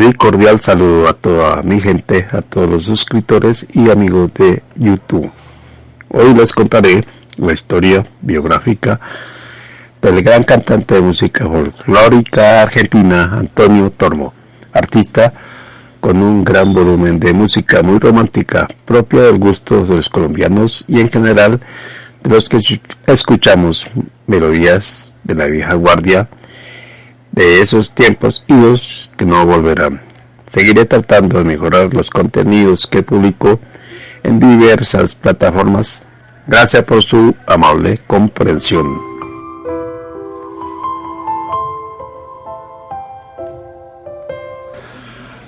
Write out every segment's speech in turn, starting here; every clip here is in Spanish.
Mi cordial saludo a toda mi gente, a todos los suscriptores y amigos de YouTube. Hoy les contaré la historia biográfica del gran cantante de música folclórica argentina Antonio Tormo, artista con un gran volumen de música muy romántica, propia del gusto de los colombianos y en general de los que escuchamos melodías de la vieja guardia de esos tiempos y los que no volverán. Seguiré tratando de mejorar los contenidos que publico en diversas plataformas. Gracias por su amable comprensión.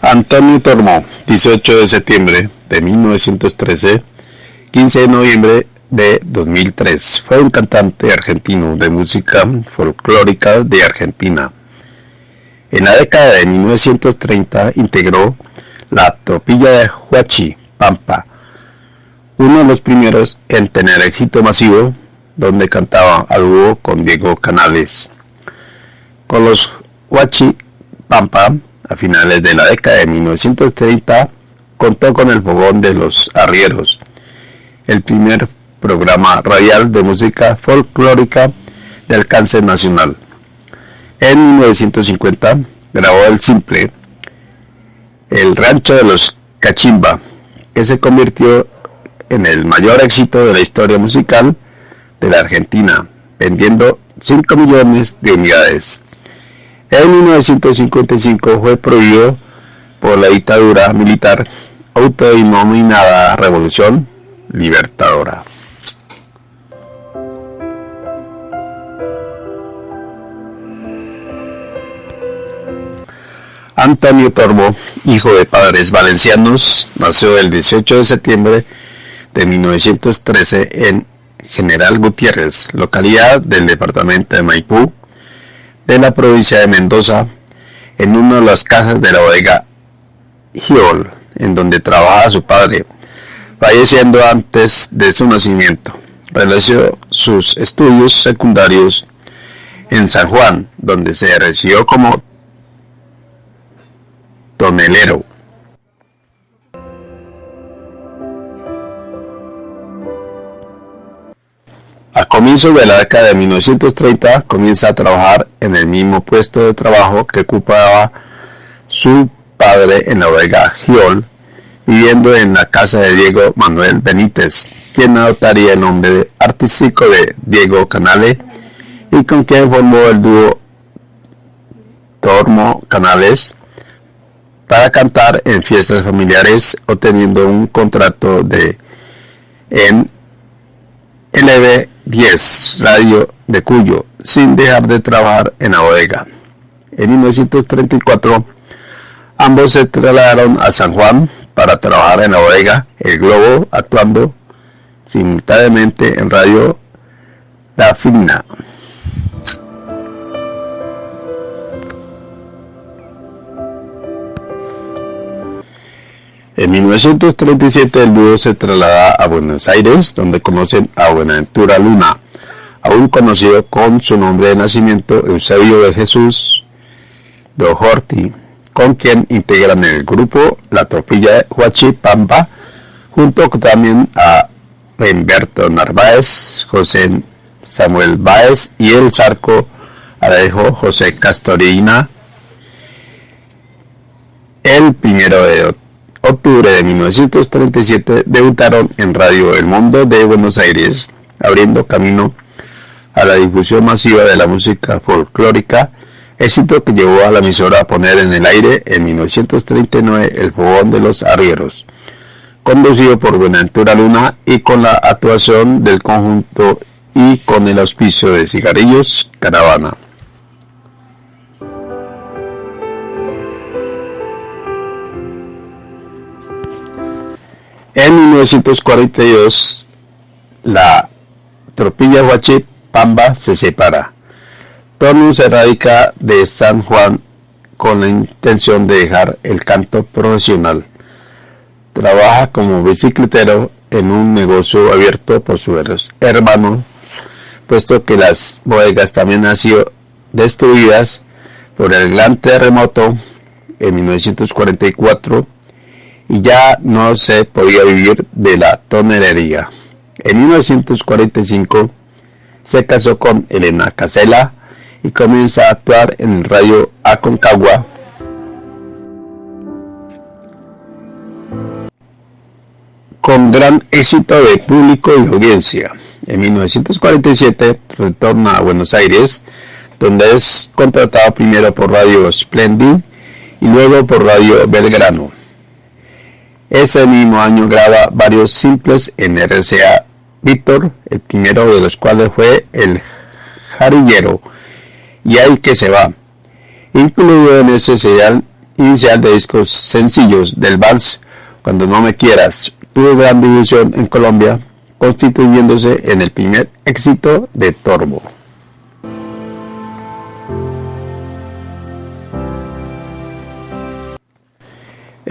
Antonio Tormo, 18 de septiembre de 1913, 15 de noviembre de 2003. Fue un cantante argentino de música folclórica de Argentina en la década de 1930 integró la tropilla de Huachi Pampa, uno de los primeros en tener éxito masivo, donde cantaba a dúo con Diego Canales. Con los Huachi Pampa, a finales de la década de 1930, contó con el fogón de los arrieros, el primer programa radial de música folclórica de alcance nacional. En 1950 grabó el simple El rancho de los Cachimba, que se convirtió en el mayor éxito de la historia musical de la Argentina, vendiendo 5 millones de unidades. En 1955 fue prohibido por la dictadura militar autodenominada Revolución Libertadora. Antonio Torbo, hijo de padres valencianos, nació el 18 de septiembre de 1913 en General Gutiérrez, localidad del departamento de Maipú, de la provincia de Mendoza, en una de las casas de la bodega Giol, en donde trabajaba su padre, falleciendo antes de su nacimiento. Realizó sus estudios secundarios en San Juan, donde se recibió como tonelero. A comienzos de la década de 1930 comienza a trabajar en el mismo puesto de trabajo que ocupaba su padre en la bodega Giol, viviendo en la casa de Diego Manuel Benítez, quien adoptaría el nombre artístico de Diego Canale y con quien formó el dúo Tormo Canales para cantar en fiestas familiares obteniendo un contrato de en LB10 Radio de Cuyo sin dejar de trabajar en la bodega. En 1934 ambos se trasladaron a San Juan para trabajar en la bodega El Globo actuando simultáneamente en Radio La Fina. En 1937 el dúo se traslada a Buenos Aires, donde conocen a Buenaventura Luna, aún conocido con su nombre de nacimiento Eusebio de Jesús de con quien integran el grupo La Tropilla de Huachipampa, junto también a Humberto Narváez, José Samuel Báez y el Zarco Alejo José Castorina. El primero de octubre de 1937 debutaron en Radio El Mundo de Buenos Aires, abriendo camino a la difusión masiva de la música folclórica, éxito que llevó a la emisora a poner en el aire en 1939 El Fogón de los Arrieros, conducido por Buenaventura Luna y con la actuación del conjunto y con el auspicio de Cigarrillos Caravana. En 1942, la tropilla Huachi Pamba se separa. Tonu se radica de San Juan con la intención de dejar el canto profesional. Trabaja como bicicletero en un negocio abierto por su hermano, puesto que las bodegas también han sido destruidas por el gran terremoto en 1944 y ya no se podía vivir de la tonerería. En 1945 se casó con Elena Casella y comienza a actuar en el radio Aconcagua. con gran éxito de público y audiencia. En 1947 retorna a Buenos Aires, donde es contratado primero por Radio Splendid y luego por Radio Belgrano. Ese mismo año graba varios simples en RCA Víctor, el primero de los cuales fue El Jarillero y Ahí que se va, incluido en ese serial inicial de discos sencillos del vals Cuando no me quieras, tuvo gran difusión en Colombia, constituyéndose en el primer éxito de Torbo.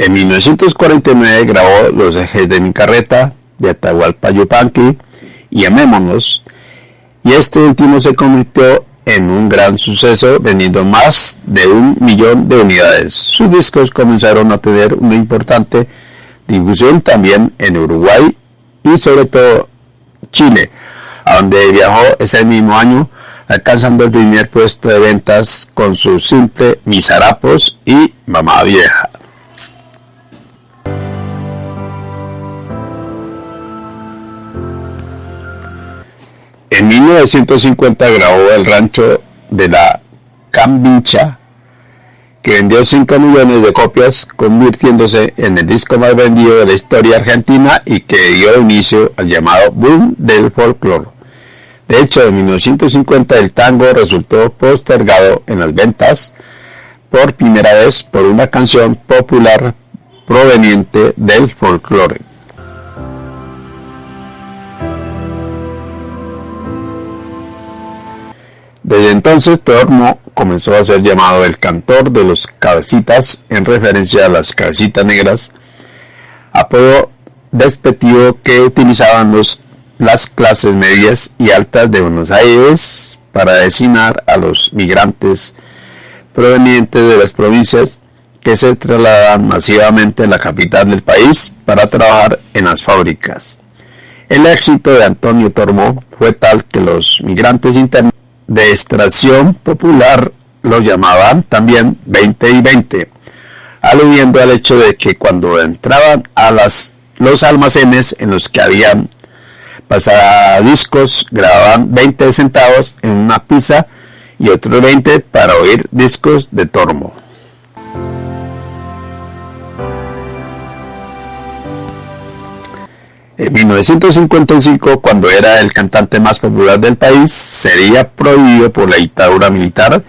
En 1949 grabó Los ejes de mi carreta, de Atahualpa Yupanqui y Amémonos, y este último se convirtió en un gran suceso vendiendo más de un millón de unidades. Sus discos comenzaron a tener una importante difusión también en Uruguay y sobre todo Chile, a donde viajó ese mismo año alcanzando el primer puesto de ventas con su simple Mis harapos y Mamá Vieja. En 1950 grabó El Rancho de la Cambincha, que vendió 5 millones de copias, convirtiéndose en el disco más vendido de la historia argentina y que dio inicio al llamado boom del folclore. De hecho, en 1950 el tango resultó postergado en las ventas por primera vez por una canción popular proveniente del folclore. Desde entonces Tormo comenzó a ser llamado el cantor de los cabecitas en referencia a las cabecitas negras, apodo despectivo que utilizaban las clases medias y altas de Buenos Aires para designar a los migrantes provenientes de las provincias que se trasladan masivamente a la capital del país para trabajar en las fábricas. El éxito de Antonio Tormo fue tal que los migrantes internos de extracción popular lo llamaban también 20 y 20, aludiendo al hecho de que cuando entraban a las, los almacenes en los que habían pasadiscos grababan 20 centavos en una pizza y otros 20 para oír discos de Tormo. En 1955, cuando era el cantante más popular del país, sería prohibido por la dictadura militar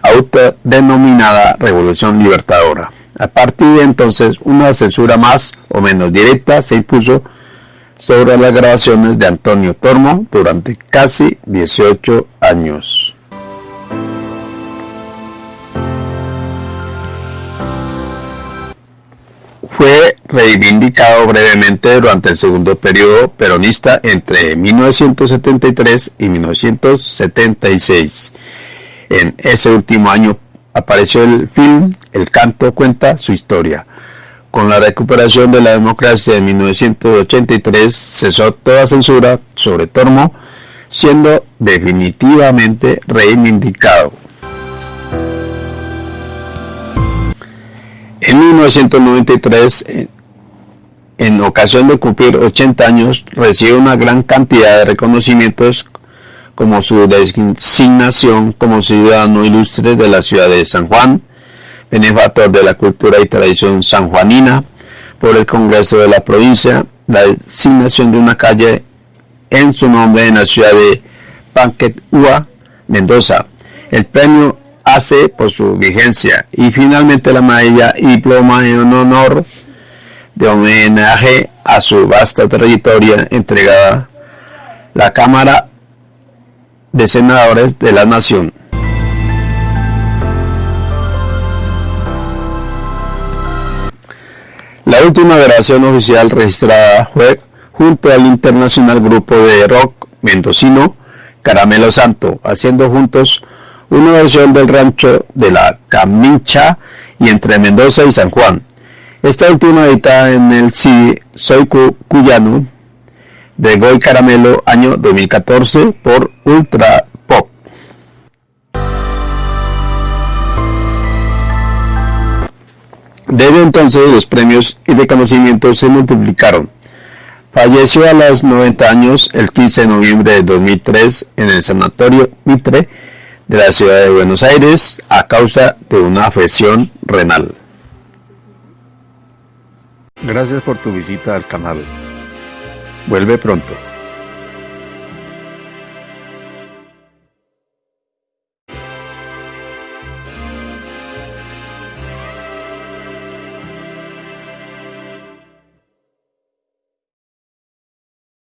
autodenominada Revolución Libertadora. A partir de entonces, una censura más o menos directa se impuso sobre las grabaciones de Antonio Tormo durante casi 18 años. fue reivindicado brevemente durante el segundo periodo peronista entre 1973 y 1976. En ese último año apareció el film El canto cuenta su historia. Con la recuperación de la democracia en 1983 cesó toda censura sobre Tormo, siendo definitivamente reivindicado. En 1993, en ocasión de cumplir 80 años, recibe una gran cantidad de reconocimientos como su designación como ciudadano ilustre de la ciudad de San Juan, benefactor de la cultura y tradición sanjuanina por el Congreso de la provincia, la designación de una calle en su nombre en la ciudad de Panquetua, Mendoza, el premio hace por su vigencia y finalmente la medalla y diploma en honor de homenaje a su vasta trayectoria entregada la Cámara de Senadores de la Nación. La última grabación oficial registrada fue junto al internacional grupo de rock mendocino Caramelo Santo, haciendo juntos una versión del rancho de la Camincha y entre Mendoza y San Juan. Esta última editada en el CD Soy Cuyano de Goy Caramelo año 2014 por Ultra Pop. Desde entonces los premios y reconocimientos se multiplicaron. Falleció a los 90 años el 15 de noviembre de 2003 en el Sanatorio Mitre de la ciudad de Buenos Aires a causa de una afección renal. Gracias por tu visita al canal. Vuelve pronto.